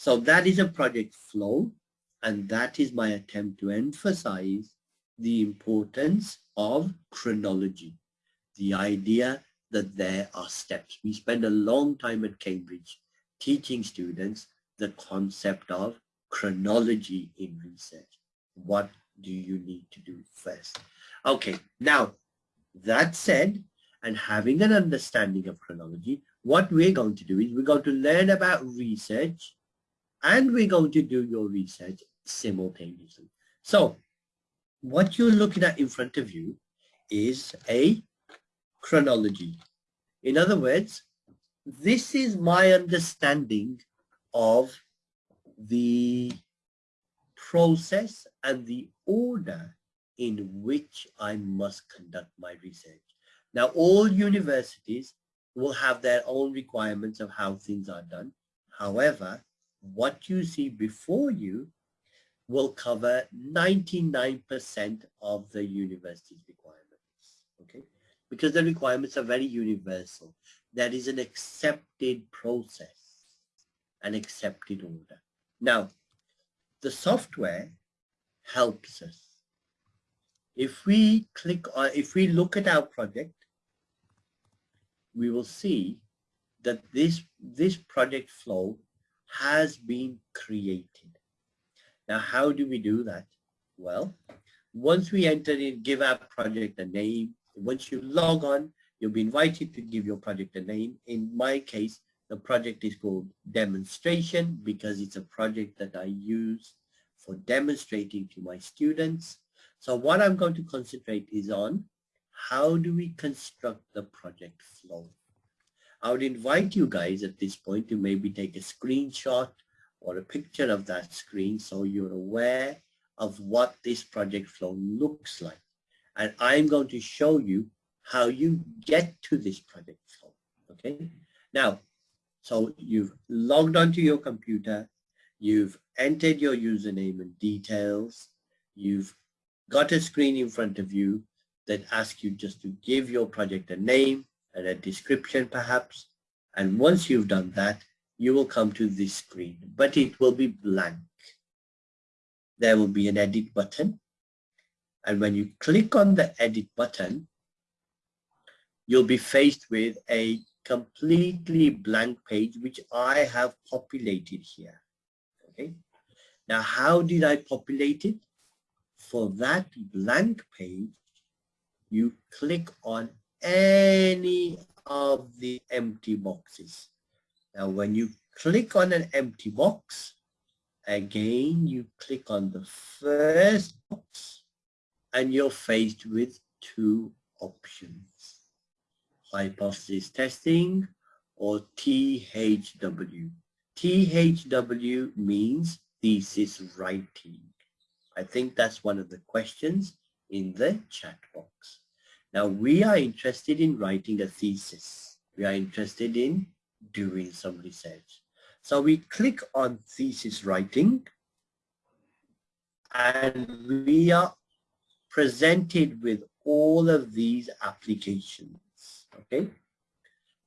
So that is a project flow, and that is my attempt to emphasize the importance of chronology, the idea that there are steps. We spend a long time at Cambridge teaching students the concept of chronology in research. What do you need to do first? Okay, now that said, and having an understanding of chronology, what we're going to do is we're going to learn about research and we're going to do your research simultaneously. So what you're looking at in front of you is a chronology. In other words, this is my understanding of the process and the order in which I must conduct my research. Now, all universities will have their own requirements of how things are done. However, what you see before you will cover 99% of the university's requirements, okay? Because the requirements are very universal. That is an accepted process, an accepted order. Now, the software helps us. If we click on, if we look at our project, we will see that this, this project flow has been created. Now, how do we do that? Well, once we enter in, give our project a name. Once you log on, you'll be invited to give your project a name. In my case, the project is called demonstration because it's a project that I use for demonstrating to my students. So what I'm going to concentrate is on how do we construct the project flow? I would invite you guys at this point to maybe take a screenshot or a picture of that screen so you're aware of what this project flow looks like. And I'm going to show you how you get to this project flow. Okay. Now, so you've logged onto your computer, you've entered your username and details, you've got a screen in front of you that asks you just to give your project a name and a description perhaps. And once you've done that, you will come to this screen, but it will be blank. There will be an edit button. And when you click on the edit button, you'll be faced with a completely blank page, which I have populated here. Okay. Now, how did I populate it? For that blank page, you click on any of the empty boxes. Now, when you click on an empty box, again, you click on the first box and you're faced with two options, hypothesis testing or THW. THW means thesis writing. I think that's one of the questions in the chat box. Now we are interested in writing a thesis. We are interested in doing some research. So we click on thesis writing and we are presented with all of these applications. Okay.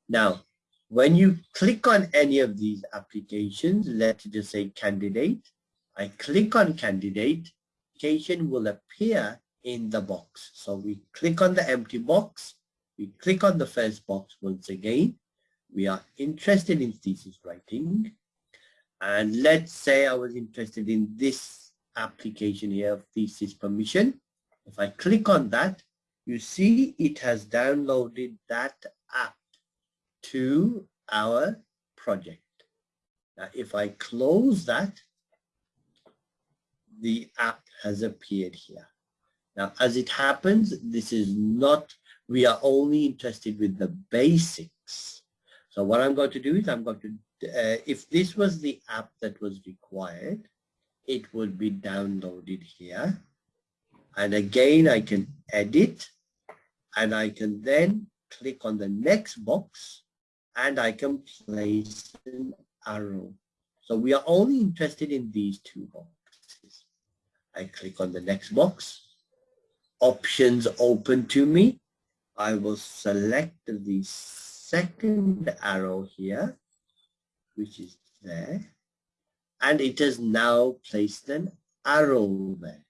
Now, when you click on any of these applications, let's just say candidate, I click on candidate, application will appear in the box. So we click on the empty box, we click on the first box once again. We are interested in thesis writing. And let's say I was interested in this application here of thesis permission. If I click on that, you see it has downloaded that app to our project. Now, if I close that, the app has appeared here. Now, as it happens, this is not, we are only interested with the basics. So what I'm going to do is I'm going to, uh, if this was the app that was required, it would be downloaded here. And again, I can edit and I can then click on the next box and I can place an arrow. So we are only interested in these two boxes. I click on the next box options open to me. I will select the second arrow here, which is there. and it has now placed an arrow there.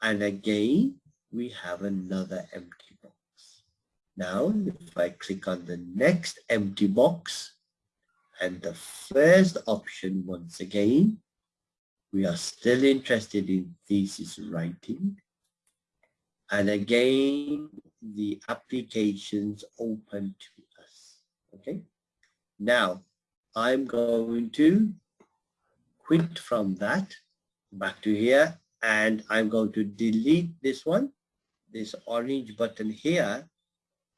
And again, we have another empty box. Now, if I click on the next empty box, and the first option once again, we are still interested in thesis writing. And again, the applications open to us. Okay. Now, I'm going to quit from that back to here and I'm going to delete this one. This orange button here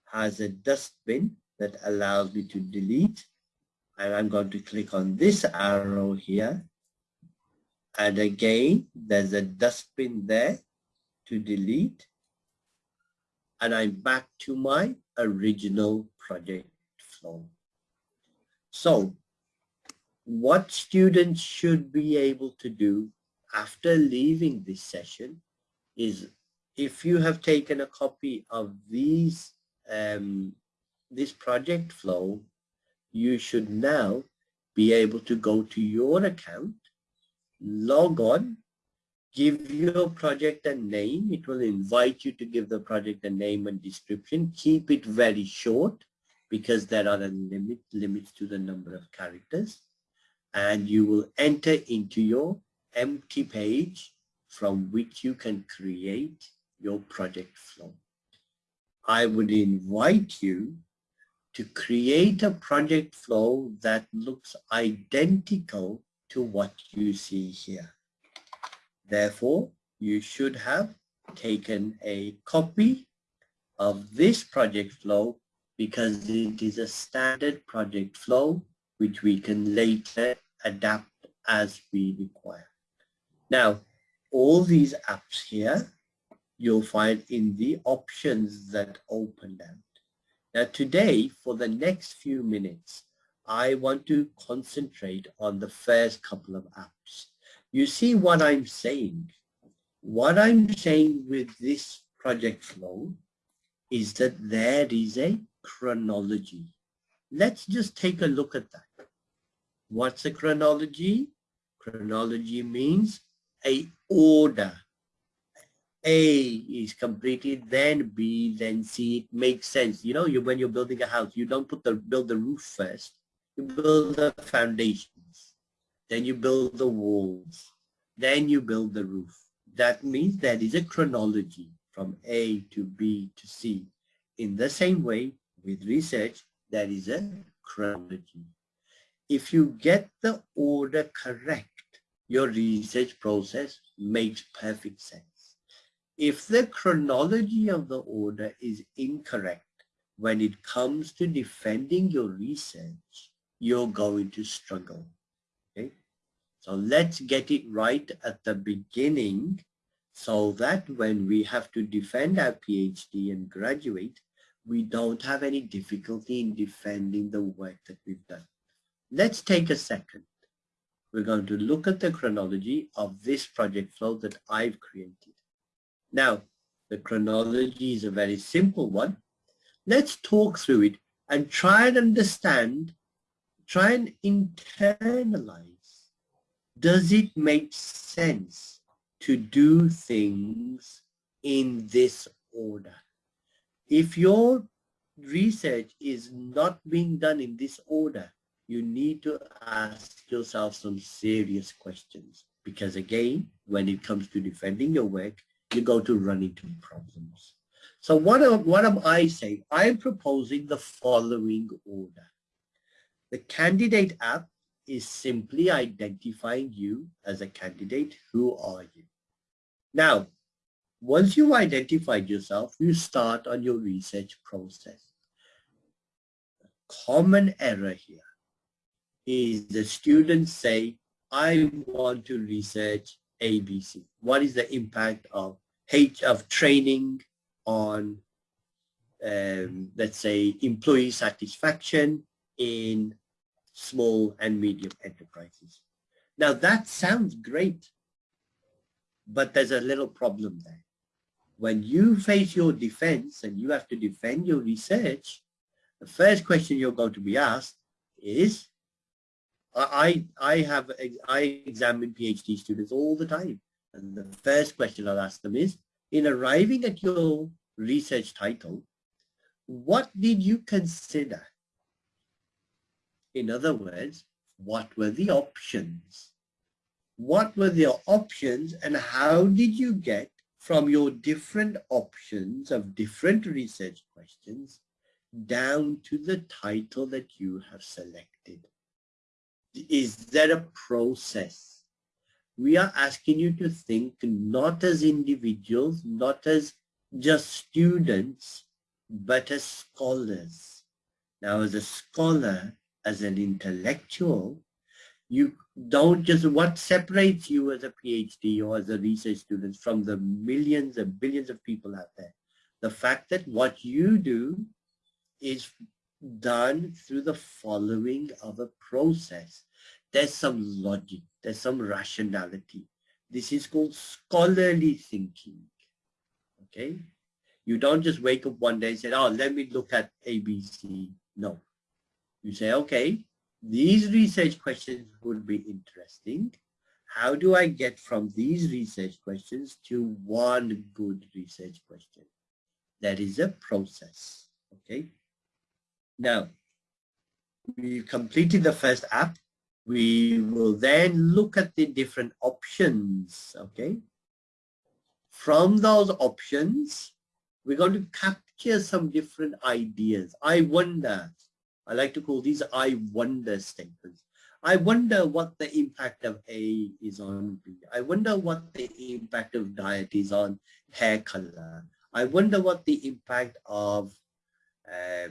has a dustbin that allows me to delete and I'm going to click on this arrow here and again there's a dustbin there to delete and I'm back to my original project flow. So what students should be able to do after leaving this session is if you have taken a copy of these um, this project flow, you should now be able to go to your account, log on, give your project a name. It will invite you to give the project a name and description. Keep it very short because there are limit, limits to the number of characters. And you will enter into your empty page from which you can create your project flow. I would invite you to create a project flow that looks identical to what you see here. Therefore, you should have taken a copy of this project flow because it is a standard project flow which we can later adapt as we require. Now, all these apps here, you'll find in the options that open out. Now today, for the next few minutes, I want to concentrate on the first couple of apps. You see what I'm saying? What I'm saying with this project flow is that there is a chronology. Let's just take a look at that. What's a chronology? Chronology means a order. A is completed, then B, then C. It makes sense. You know, you when you're building a house, you don't put the build the roof first. You build the foundations. Then you build the walls. Then you build the roof. That means there is a chronology from A to B to C. In the same way, with research, there is a chronology. If you get the order correct, your research process makes perfect sense. If the chronology of the order is incorrect when it comes to defending your research, you're going to struggle. So let's get it right at the beginning so that when we have to defend our PhD and graduate, we don't have any difficulty in defending the work that we've done. Let's take a second we're going to look at the chronology of this project flow that I've created. Now, the chronology is a very simple one. Let's talk through it and try and understand, try and internalize. Does it make sense to do things in this order? If your research is not being done in this order, you need to ask yourself some serious questions because again, when it comes to defending your work, you're going to run into problems. So what am, what am I saying? I'm proposing the following order. The candidate app is simply identifying you as a candidate. Who are you? Now, once you've identified yourself, you start on your research process. Common error here is the students say, I want to research ABC. What is the impact of H of training on, um, let's say, employee satisfaction in small and medium enterprises? Now that sounds great, but there's a little problem there. When you face your defense and you have to defend your research, the first question you're going to be asked is, I, I have, I examine PhD students all the time. And the first question I'll ask them is, in arriving at your research title, what did you consider? In other words, what were the options? What were the options and how did you get from your different options of different research questions down to the title that you have selected? Is there a process? We are asking you to think not as individuals, not as just students, but as scholars. Now, as a scholar, as an intellectual, you don't just, what separates you as a PhD or as a research student from the millions and billions of people out there? The fact that what you do is done through the following of a process. There's some logic, there's some rationality. This is called scholarly thinking. Okay? You don't just wake up one day and say, oh, let me look at ABC. No. You say, okay, these research questions would be interesting. How do I get from these research questions to one good research question? That is a process, okay? Now, we've completed the first app. We will then look at the different options, okay? From those options, we're going to capture some different ideas. I wonder, I like to call these I wonder statements. I wonder what the impact of A is on B. I wonder what the impact of diet is on hair color. I wonder what the impact of uh,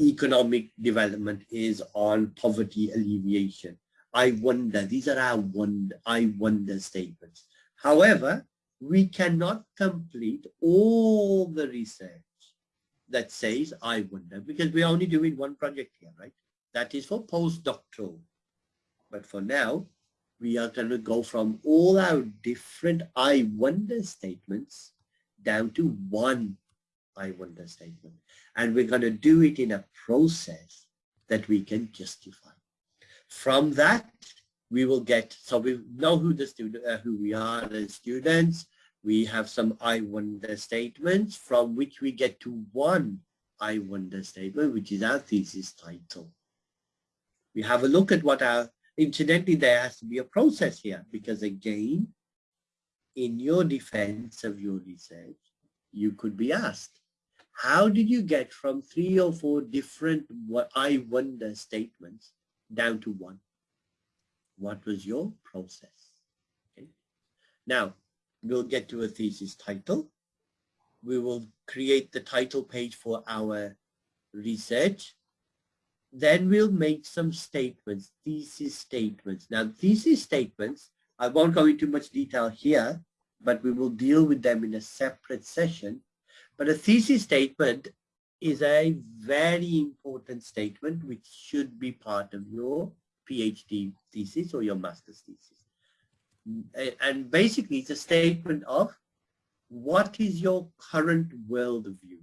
economic development is on poverty alleviation. I wonder, these are our wonder, I wonder statements. However, we cannot complete all the research that says I wonder because we're only doing one project here, right? That is for postdoctoral. But for now, we are going to go from all our different I wonder statements down to one I wonder statement. And we're going to do it in a process that we can justify. From that, we will get, so we know who the student, uh, who we are as students. We have some I wonder statements from which we get to one I wonder statement, which is our thesis title. We have a look at what our, incidentally, there has to be a process here because again, in your defense of your research, you could be asked, how did you get from three or four different what I wonder statements down to one? What was your process? Okay. Now, we'll get to a thesis title. We will create the title page for our research. Then we'll make some statements, thesis statements. Now, thesis statements, I won't go into much detail here, but we will deal with them in a separate session. But a thesis statement is a very important statement which should be part of your PhD thesis or your master's thesis. And basically it's a statement of what is your current worldview?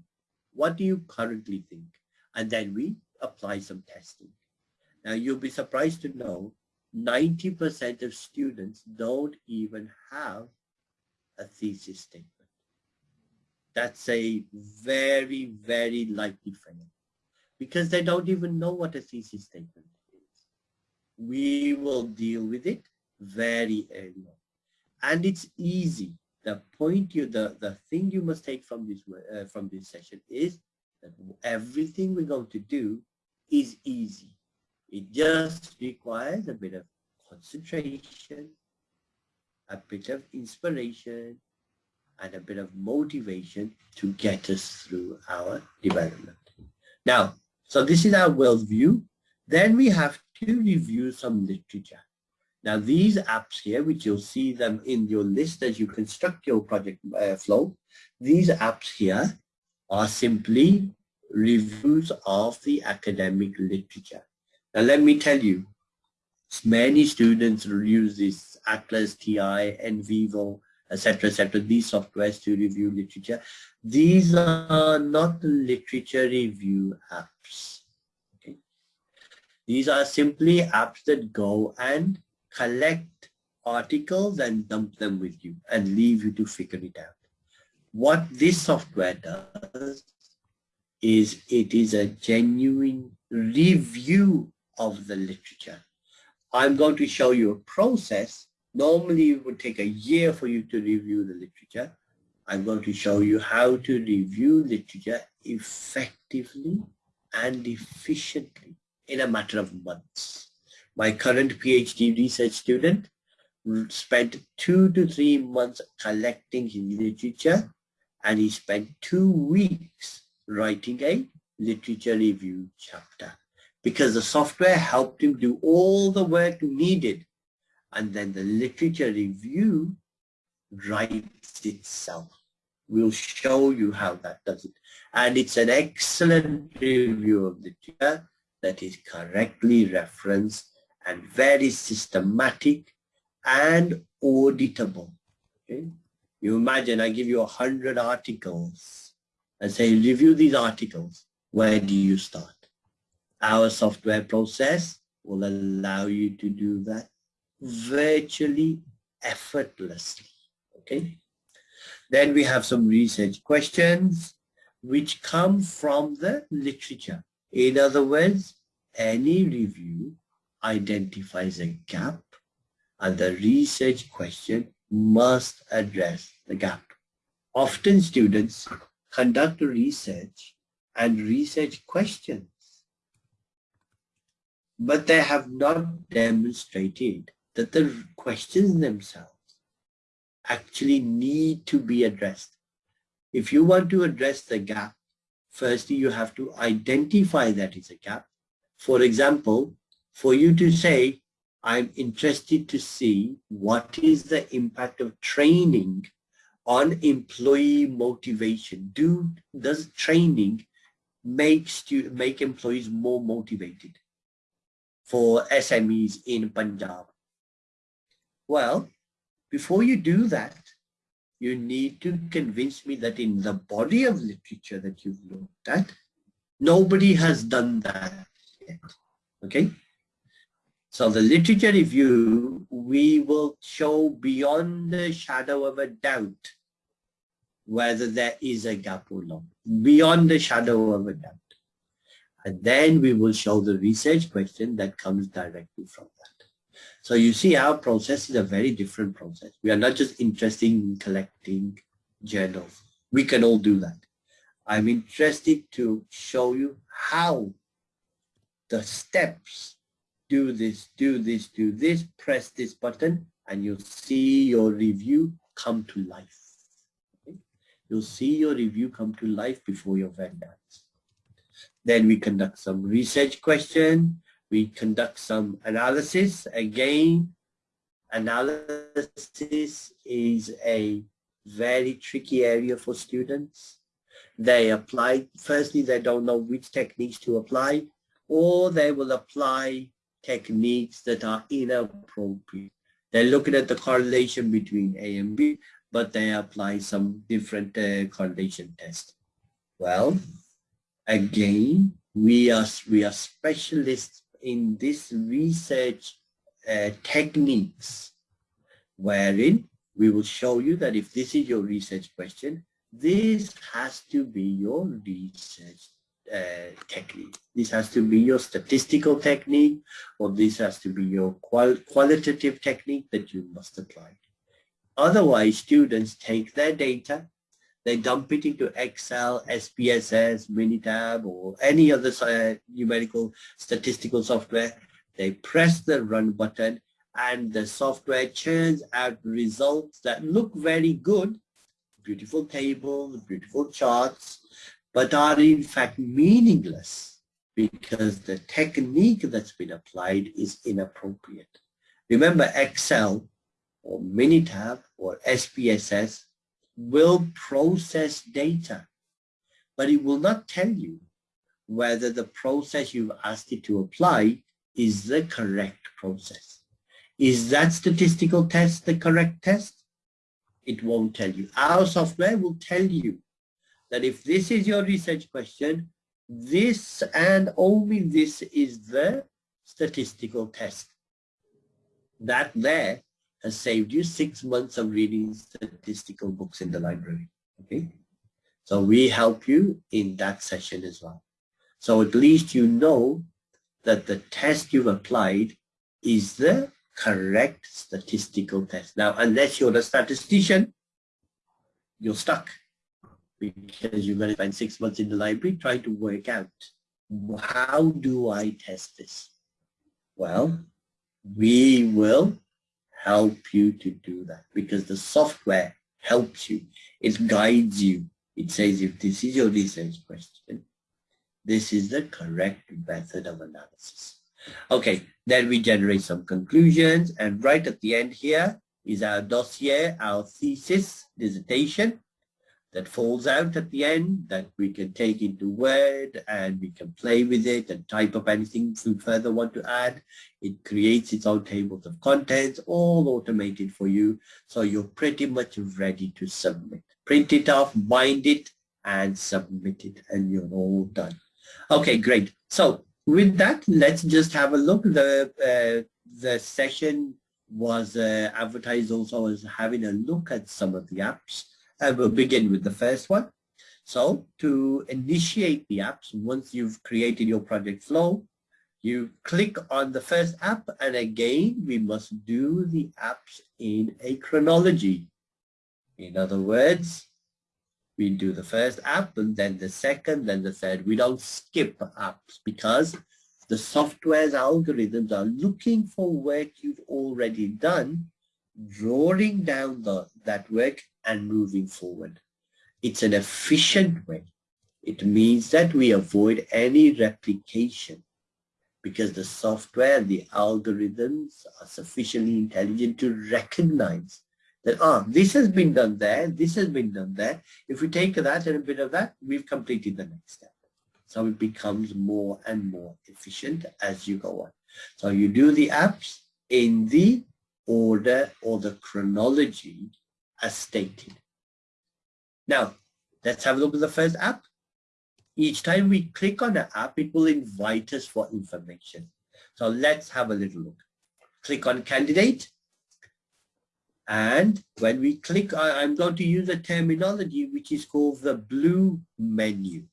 What do you currently think? And then we apply some testing. Now you'll be surprised to know 90% of students don't even have a thesis statement. That's a very, very likely fail because they don't even know what a thesis statement is. We will deal with it very early on. And it's easy. The point you, the, the thing you must take from this, uh, from this session is that everything we're going to do is easy. It just requires a bit of concentration, a bit of inspiration, and a bit of motivation to get us through our development. Now, so this is our worldview. Then we have to review some literature. Now these apps here, which you'll see them in your list as you construct your project uh, flow, these apps here are simply reviews of the academic literature. Now let me tell you, many students use this Atlas, TI, NVivo, etc., etc., these softwares to review literature. These are not literature review apps. These are simply apps that go and collect articles and dump them with you and leave you to figure it out. What this software does is it is a genuine review of the literature. I'm going to show you a process. Normally it would take a year for you to review the literature. I'm going to show you how to review literature effectively and efficiently in a matter of months. My current PhD research student spent two to three months collecting his literature and he spent two weeks writing a literature review chapter because the software helped him do all the work needed and then the literature review writes itself. We'll show you how that does it. And it's an excellent review of the literature that is correctly referenced and very systematic and auditable. Okay? You imagine I give you a hundred articles and say review these articles. Where do you start? Our software process will allow you to do that virtually effortlessly. Okay. Then we have some research questions which come from the literature. In other words, any review identifies a gap and the research question must address the gap. Often students conduct research and research questions, but they have not demonstrated that the questions themselves actually need to be addressed. If you want to address the gap, firstly, you have to identify that it's a gap. For example, for you to say, I'm interested to see what is the impact of training on employee motivation. Do, does training make, stu make employees more motivated for SMEs in Punjab? Well, before you do that, you need to convince me that in the body of literature that you've looked at, nobody has done that yet. Okay? So the literature review, we will show beyond the shadow of a doubt whether there is a gap or not, beyond the shadow of a doubt. And then we will show the research question that comes directly from that. So you see our process is a very different process. We are not just interested in collecting journals. We can all do that. I'm interested to show you how the steps, do this, do this, do this, press this button, and you'll see your review come to life. Okay? You'll see your review come to life before your vendors. Then we conduct some research question, we conduct some analysis. Again, analysis is a very tricky area for students. They apply, firstly, they don't know which techniques to apply, or they will apply techniques that are inappropriate. They're looking at the correlation between A and B, but they apply some different uh, correlation test. Well, again, we are, we are specialists in this research uh, techniques wherein we will show you that if this is your research question, this has to be your research uh, technique. This has to be your statistical technique or this has to be your qual qualitative technique that you must apply. Otherwise, students take their data they dump it into Excel, SPSS, Minitab, or any other uh, numerical statistical software. They press the run button and the software churns out results that look very good, beautiful tables, beautiful charts, but are in fact meaningless because the technique that's been applied is inappropriate. Remember Excel or Minitab or SPSS will process data, but it will not tell you whether the process you've asked it to apply is the correct process. Is that statistical test the correct test? It won't tell you. Our software will tell you that if this is your research question, this and only this is the statistical test. That there has saved you six months of reading statistical books in the library. Okay. So we help you in that session as well. So at least you know that the test you've applied is the correct statistical test. Now, unless you're a statistician, you're stuck because you're going to spend six months in the library trying to work out how do I test this? Well, we will help you to do that because the software helps you. It guides you. It says if this is your research question, this is the correct method of analysis. Okay, then we generate some conclusions and right at the end here is our dossier, our thesis, dissertation that falls out at the end that we can take into Word and we can play with it and type up anything we further want to add. It creates its own tables of contents, all automated for you. So you're pretty much ready to submit. Print it off, bind it, and submit it, and you're all done. Okay, great. So with that, let's just have a look. The, uh, the session was uh, advertised also as having a look at some of the apps. Uh, I will begin with the first one. So to initiate the apps, once you've created your project flow, you click on the first app and again, we must do the apps in a chronology. In other words, we do the first app and then the second, then the third. We don't skip apps because the software's algorithms are looking for work you've already done, drawing down the, that work and moving forward. It's an efficient way. It means that we avoid any replication because the software, the algorithms are sufficiently intelligent to recognize that, ah, this has been done there, this has been done there. If we take that and a bit of that, we've completed the next step. So it becomes more and more efficient as you go on. So you do the apps in the order or the chronology as stated. Now, let's have a look at the first app. Each time we click on the app, it will invite us for information. So let's have a little look. Click on candidate. And when we click, I'm going to use a terminology which is called the blue menu.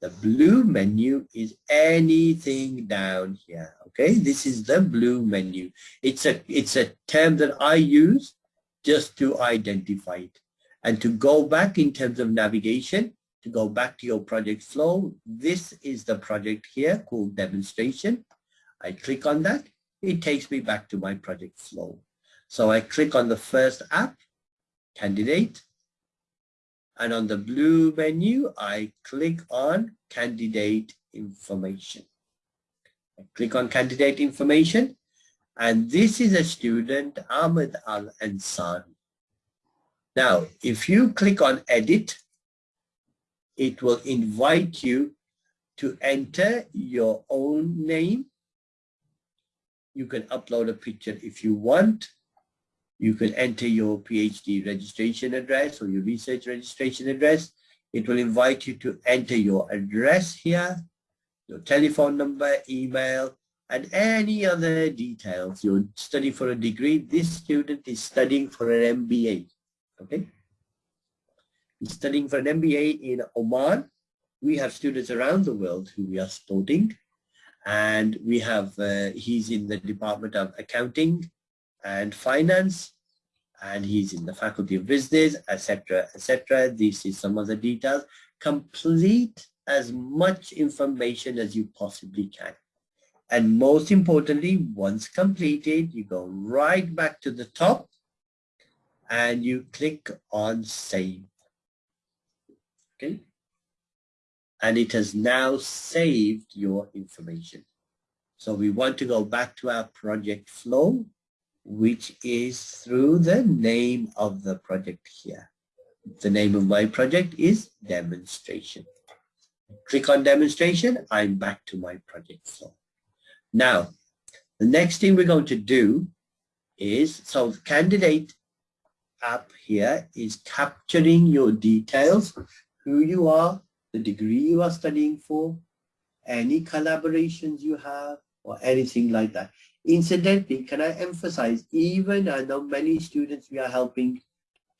The blue menu is anything down here. Okay, this is the blue menu. It's a it's a term that I use just to identify it. And to go back in terms of navigation, to go back to your project flow, this is the project here called demonstration. I click on that, it takes me back to my project flow. So I click on the first app, candidate, and on the blue menu, I click on candidate information. I click on candidate information and this is a student, Ahmed Al-Ansari. Now, if you click on edit, it will invite you to enter your own name. You can upload a picture if you want. You can enter your PhD registration address or your research registration address. It will invite you to enter your address here, your telephone number, email, and any other details. You're studying for a degree. This student is studying for an MBA. Okay. He's studying for an MBA in Oman. We have students around the world who we are supporting. And we have, uh, he's in the Department of Accounting and Finance. And he's in the Faculty of Business, etc., etc. This is some of the details. Complete as much information as you possibly can. And most importantly, once completed, you go right back to the top and you click on save. Okay. And it has now saved your information. So we want to go back to our project flow, which is through the name of the project here. The name of my project is demonstration. Click on demonstration, I'm back to my project flow. Now, the next thing we're going to do is, so candidate app here is capturing your details, who you are, the degree you are studying for, any collaborations you have, or anything like that. Incidentally, can I emphasize, even I know many students we are helping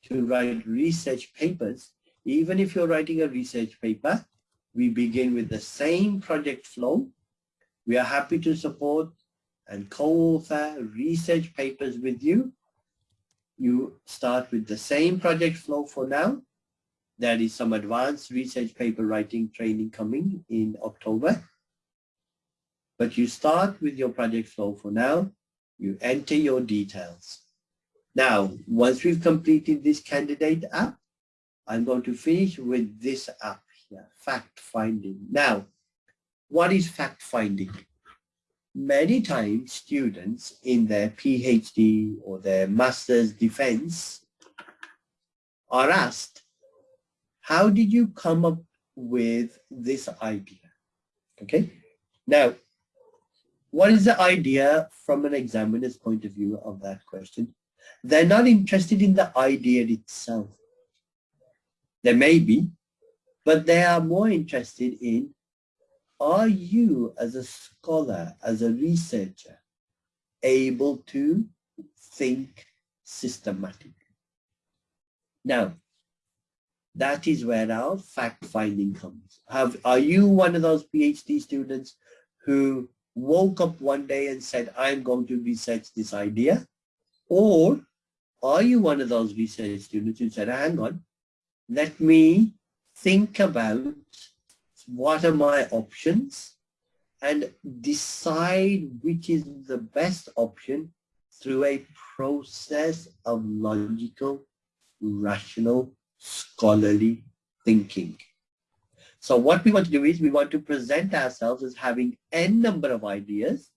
to write research papers, even if you're writing a research paper, we begin with the same project flow. We are happy to support and co-author research papers with you. You start with the same project flow for now. There is some advanced research paper writing training coming in October. But you start with your project flow for now. You enter your details. Now, once we've completed this candidate app, I'm going to finish with this app here, fact finding. Now, what is fact finding? Many times students in their PhD or their master's defense are asked, how did you come up with this idea? Okay. Now, what is the idea from an examiner's point of view of that question? They're not interested in the idea itself. They may be, but they are more interested in, are you as a scholar, as a researcher, able to think systematically? Now, that is where our fact finding comes. Have, are you one of those PhD students who woke up one day and said, I'm going to research this idea? Or are you one of those research students who said, hang on, let me think about what are my options and decide which is the best option through a process of logical, rational, scholarly thinking. So what we want to do is we want to present ourselves as having n number of ideas,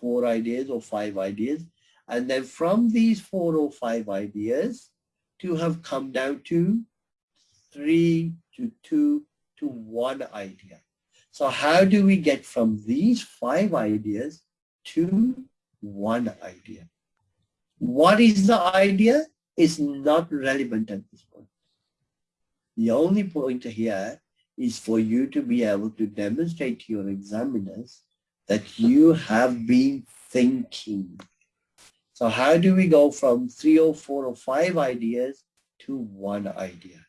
four ideas or five ideas, and then from these four or five ideas to have come down to three to two to one idea. So how do we get from these five ideas to one idea? What is the idea is not relevant at this point. The only point here is for you to be able to demonstrate to your examiners that you have been thinking so how do we go from three or four or five ideas to one idea?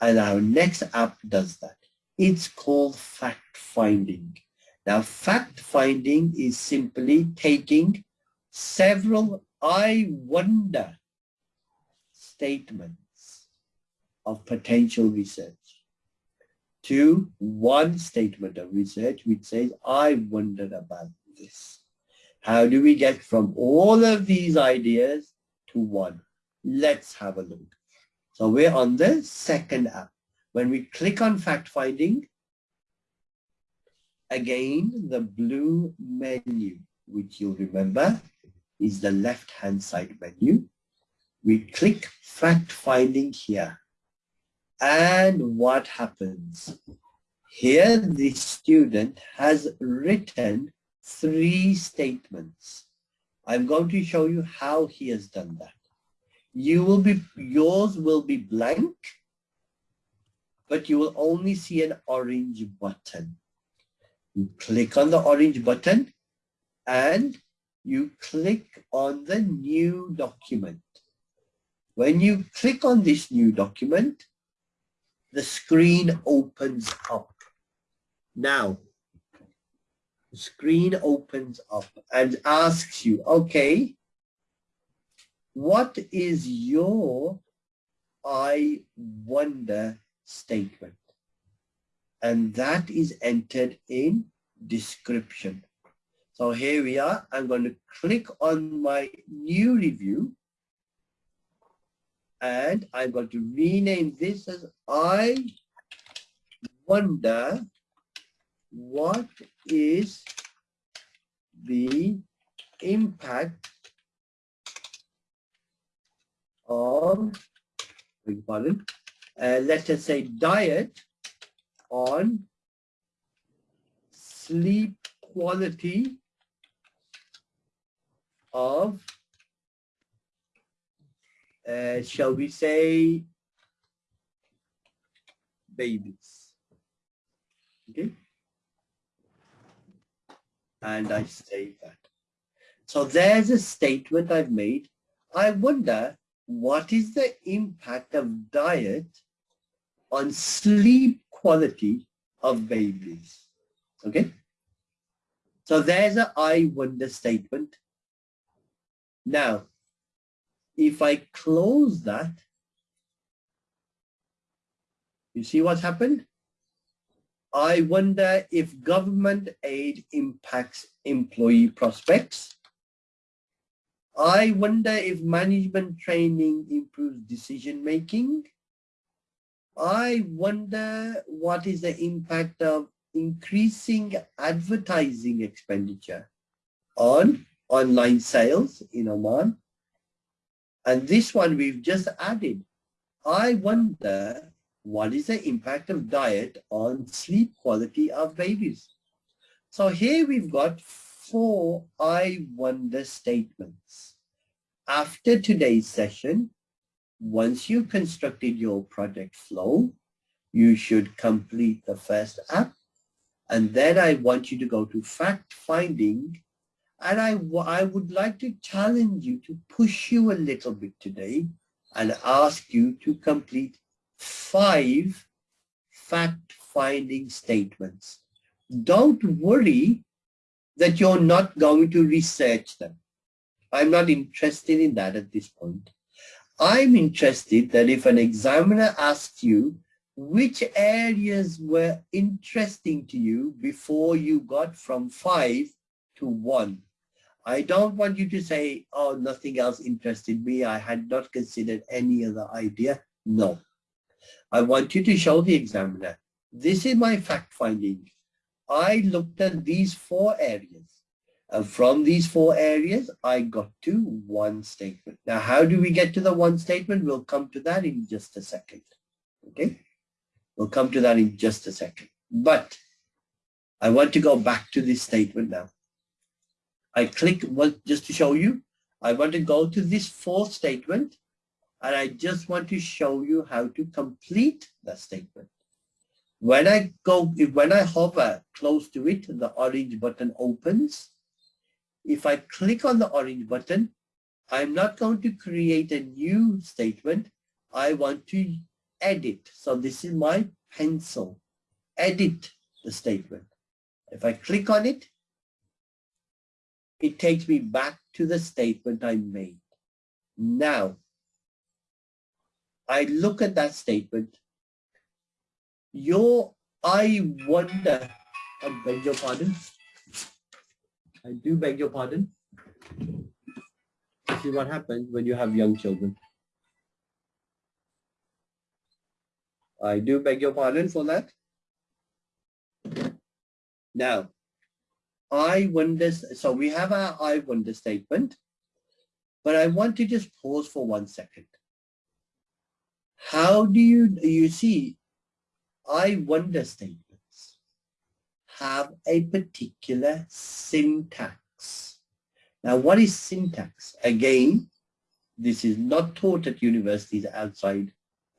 And our next app does that. It's called fact finding. Now fact finding is simply taking several I wonder statements of potential research to one statement of research which says, I wondered about this. How do we get from all of these ideas to one? Let's have a look. So we're on the second app. When we click on fact finding, again, the blue menu, which you'll remember is the left-hand side menu. We click fact finding here. And what happens? Here, the student has written three statements. I'm going to show you how he has done that. You will be, yours will be blank, but you will only see an orange button. You click on the orange button and you click on the new document. When you click on this new document, the screen opens up. Now, the screen opens up and asks you, okay, what is your I wonder statement? And that is entered in description. So here we are. I'm going to click on my new review and I'm going to rename this as I wonder what is the impact of, pardon, uh, let us say diet on sleep quality of, uh, shall we say, babies. Okay. and I say that. So there's a statement I've made. I wonder what is the impact of diet on sleep quality of babies? Okay. So there's a I wonder statement. Now, if I close that, you see what's happened? I wonder if government aid impacts employee prospects. I wonder if management training improves decision making. I wonder what is the impact of increasing advertising expenditure on online sales in Oman. And this one we've just added. I wonder what is the impact of diet on sleep quality of babies? So here we've got four I wonder statements. After today's session, once you've constructed your project flow, you should complete the first app. And then I want you to go to fact finding. And I, I would like to challenge you to push you a little bit today and ask you to complete five fact-finding statements. Don't worry that you're not going to research them. I'm not interested in that at this point. I'm interested that if an examiner asks you which areas were interesting to you before you got from five to one. I don't want you to say, oh, nothing else interested me. I had not considered any other idea. No. I want you to show the examiner, this is my fact finding. I looked at these four areas. And from these four areas, I got to one statement. Now, how do we get to the one statement? We'll come to that in just a second. Okay? We'll come to that in just a second. But I want to go back to this statement now. I click, well, just to show you, I want to go to this fourth statement and I just want to show you how to complete the statement. When I go, when I hover close to it, the orange button opens. If I click on the orange button, I'm not going to create a new statement. I want to edit. So this is my pencil. Edit the statement. If I click on it, it takes me back to the statement I made. Now, I look at that statement, your, I wonder, I beg your pardon. I do beg your pardon. See what happens when you have young children. I do beg your pardon for that. Now, I wonder, so we have our I wonder statement, but I want to just pause for one second. How do you, you see, I wonder statements have a particular syntax. Now, what is syntax? Again, this is not taught at universities outside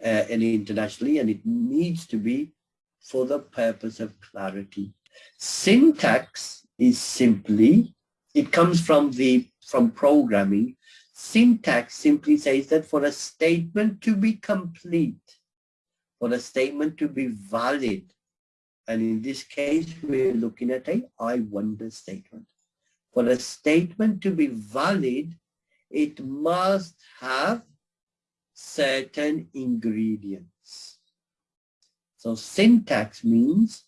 uh, any internationally, and it needs to be for the purpose of clarity. Syntax is simply, it comes from the from programming Syntax simply says that for a statement to be complete, for a statement to be valid, and in this case, we're looking at a I wonder statement. For a statement to be valid, it must have certain ingredients. So syntax means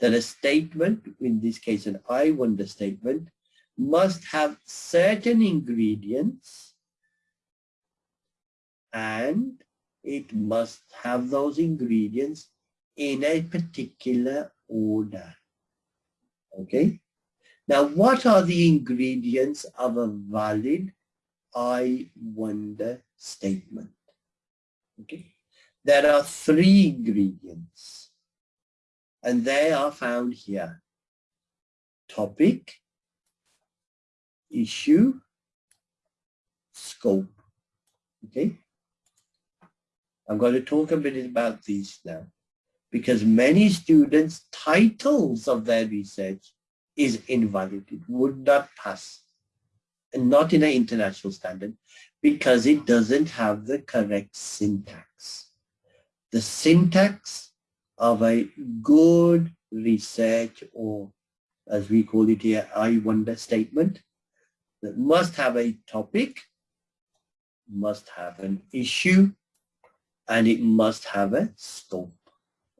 that a statement, in this case an I wonder statement, must have certain ingredients and it must have those ingredients in a particular order. Okay. Now, what are the ingredients of a valid I wonder statement? Okay. There are three ingredients and they are found here. Topic, issue, scope. Okay. I'm going to talk a bit about these now because many students' titles of their research is invalid. It would not pass. And not in an international standard because it doesn't have the correct syntax. The syntax of a good research or as we call it here, I wonder statement that must have a topic, must have an issue, and it must have a scope.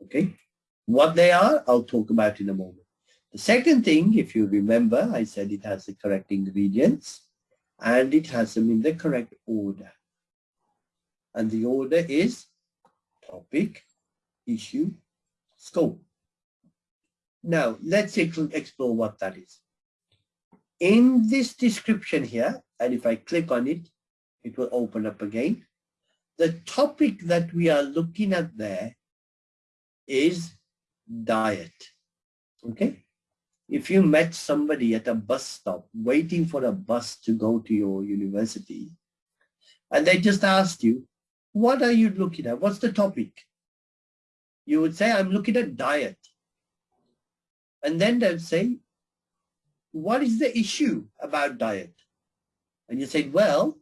Okay. What they are, I'll talk about in a moment. The second thing, if you remember, I said it has the correct ingredients and it has them in the correct order. And the order is topic, issue, scope. Now, let's explore what that is. In this description here, and if I click on it, it will open up again. The topic that we are looking at there is diet. Okay? If you met somebody at a bus stop waiting for a bus to go to your university, and they just asked you, what are you looking at? What's the topic? You would say, I'm looking at diet. And then they'll say, what is the issue about diet? And you say, well,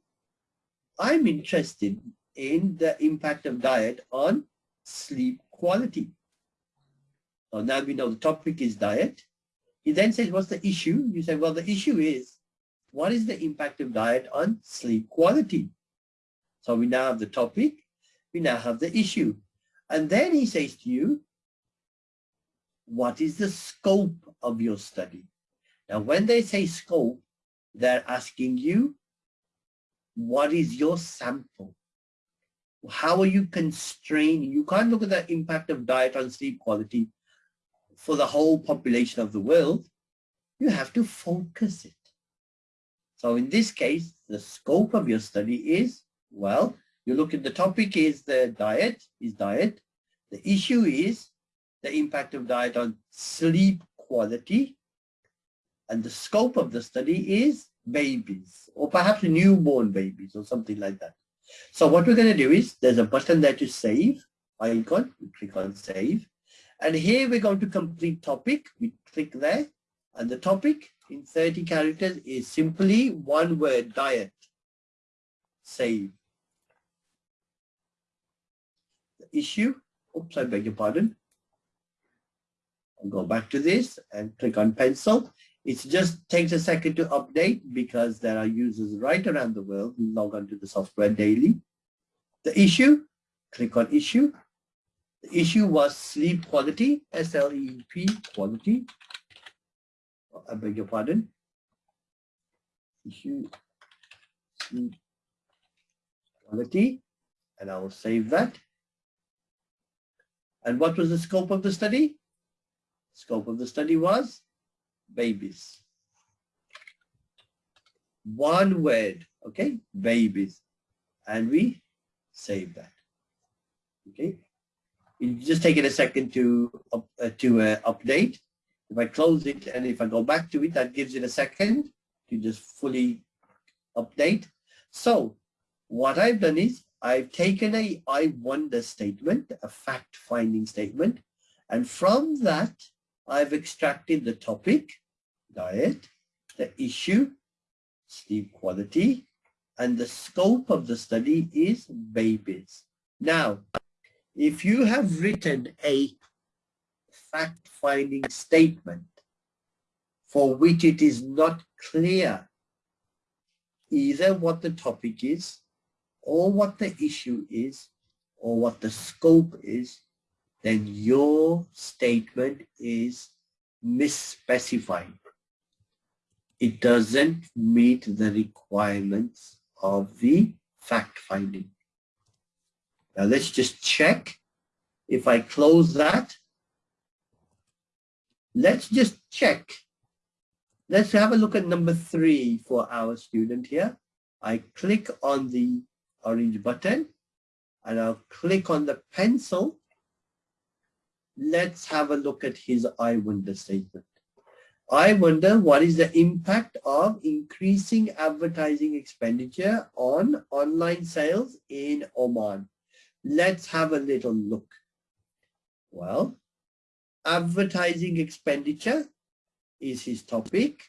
I'm interested in the impact of diet on sleep quality. So now we know the topic is diet. He then says, what's the issue? You say, well, the issue is, what is the impact of diet on sleep quality? So we now have the topic, we now have the issue. And then he says to you, what is the scope of your study? Now, when they say scope, they're asking you, what is your sample? How are you constraining? You can't look at the impact of diet on sleep quality for the whole population of the world, you have to focus it. So in this case, the scope of your study is, well, you look at the topic is the diet, is diet. The issue is the impact of diet on sleep quality. And the scope of the study is babies, or perhaps newborn babies, or something like that. So what we're going to do is, there's a button there to save, icon, we click on save. And here we're going to complete topic. We click there. And the topic in 30 characters is simply one word, diet. Save. The issue, oops, I beg your pardon. I'll go back to this and click on pencil. It just takes a second to update because there are users right around the world who log onto the software daily. The issue, click on issue the issue was sleep quality, S-L-E-P quality. Oh, I beg your pardon. Issue sleep quality, and I will save that. And what was the scope of the study? Scope of the study was babies. One word, okay, babies. And we save that. Okay, you just take it a second to uh, to uh, update. If I close it and if I go back to it, that gives it a second to just fully update. So what I've done is I've taken a I wonder statement, a fact-finding statement, and from that I've extracted the topic, diet, the issue, sleep quality, and the scope of the study is babies. Now, if you have written a fact-finding statement for which it is not clear either what the topic is or what the issue is or what the scope is, then your statement is misspecified. It doesn't meet the requirements of the fact-finding. Now let's just check. If I close that, let's just check. Let's have a look at number three for our student here. I click on the orange button and I'll click on the pencil. Let's have a look at his I wonder statement. I wonder what is the impact of increasing advertising expenditure on online sales in Oman. Let's have a little look. Well, advertising expenditure is his topic.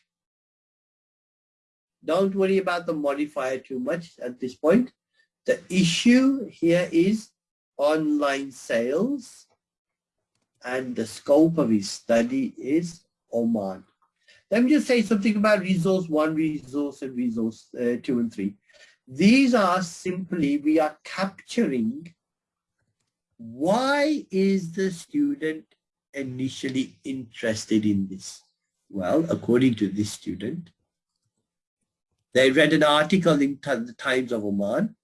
Don't worry about the modifier too much at this point. The issue here is online sales and the scope of his study is Oman. Let me just say something about resource one, resource and resource uh, two and three. These are simply, we are capturing why is the student initially interested in this? Well, according to this student, they read an article in the Times of Oman.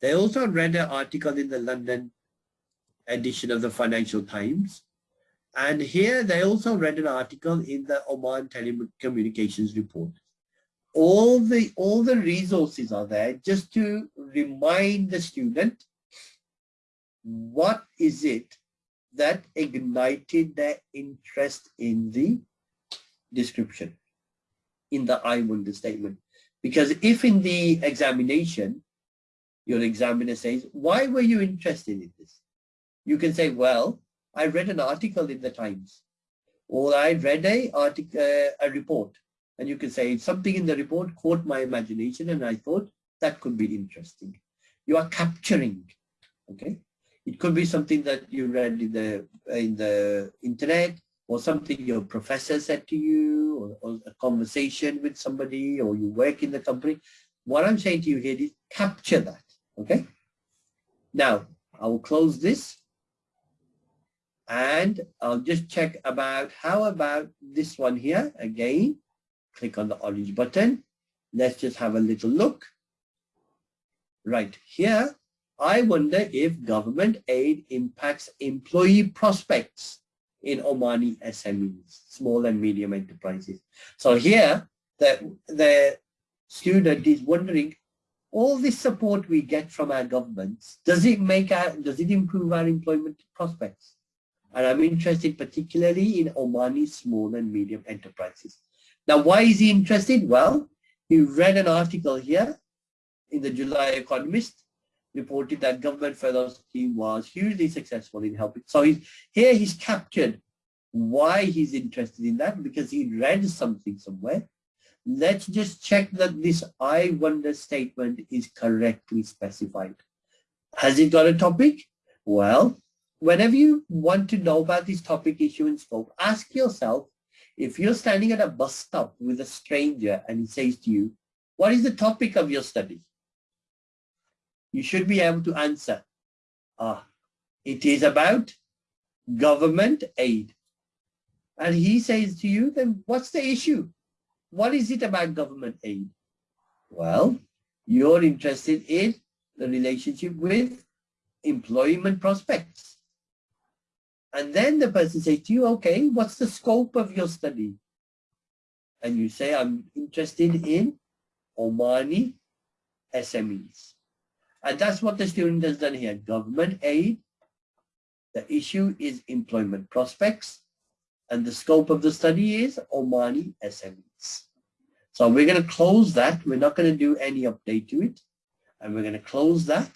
They also read an article in the London edition of the Financial Times. And here they also read an article in the Oman Telecommunications Report. All the, all the resources are there just to remind the student what is it that ignited their interest in the description, in the I wonder statement. Because if in the examination, your examiner says, why were you interested in this? You can say, well, I read an article in the Times or I read a, article, uh, a report. And you can say something in the report caught my imagination and I thought that could be interesting. You are capturing, okay? It could be something that you read in the, in the internet or something your professor said to you or, or a conversation with somebody or you work in the company. What I'm saying to you here is capture that, okay? Now, I will close this and I'll just check about how about this one here? Again click on the orange button. Let's just have a little look. Right here I wonder if government aid impacts employee prospects in Omani SMEs small and medium enterprises. So here the the student is wondering all this support we get from our governments does it make our does it improve our employment prospects and I'm interested particularly in Omani small and medium enterprises. Now, why is he interested? Well, he read an article here in the July Economist reported that government furlough scheme was hugely successful in helping. So he's, here he's captured why he's interested in that because he read something somewhere. Let's just check that this I wonder statement is correctly specified. Has it got a topic? Well, whenever you want to know about this topic, issue, and scope, ask yourself, if you're standing at a bus stop with a stranger and he says to you, what is the topic of your study? You should be able to answer, ah, it is about government aid. And he says to you, then what's the issue? What is it about government aid? Well, you're interested in the relationship with employment prospects. And then the person says to you, okay, what's the scope of your study? And you say, I'm interested in Omani SMEs. And that's what the student has done here. Government aid. The issue is employment prospects. And the scope of the study is Omani SMEs. So we're going to close that. We're not going to do any update to it. And we're going to close that.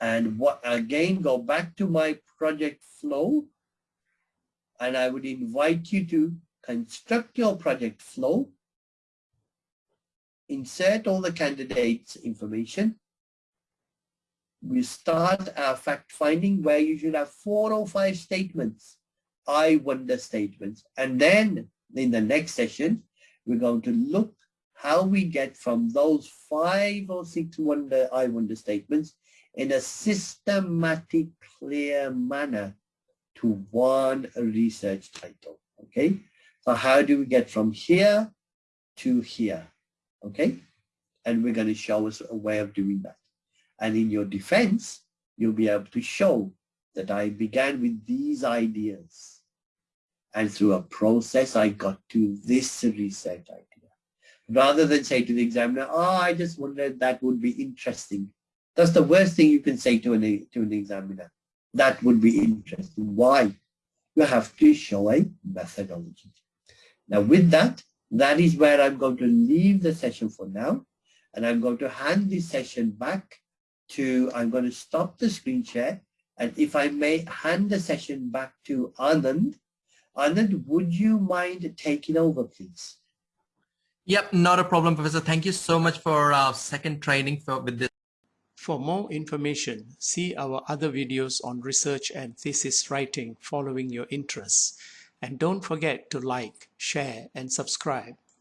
And what again go back to my project flow. And I would invite you to construct your project flow. Insert all the candidates information. We start our fact finding where you should have four or five statements. I wonder statements. And then in the next session we're going to look how we get from those five or six wonder I wonder statements in a systematic, clear manner to one research title, okay? So how do we get from here to here, okay? And we're going to show us a way of doing that. And in your defense, you'll be able to show that I began with these ideas. And through a process, I got to this research idea. Rather than say to the examiner, oh, I just wondered that would be interesting. That's the worst thing you can say to an, to an examiner. That would be interesting. Why? You have to show a methodology. Now with that, that is where I'm going to leave the session for now. And I'm going to hand this session back to, I'm going to stop the screen share. And if I may hand the session back to Anand, Anand, would you mind taking over, please? Yep, not a problem, Professor. Thank you so much for our second training for with this. For more information, see our other videos on research and thesis writing following your interests. And don't forget to like, share, and subscribe.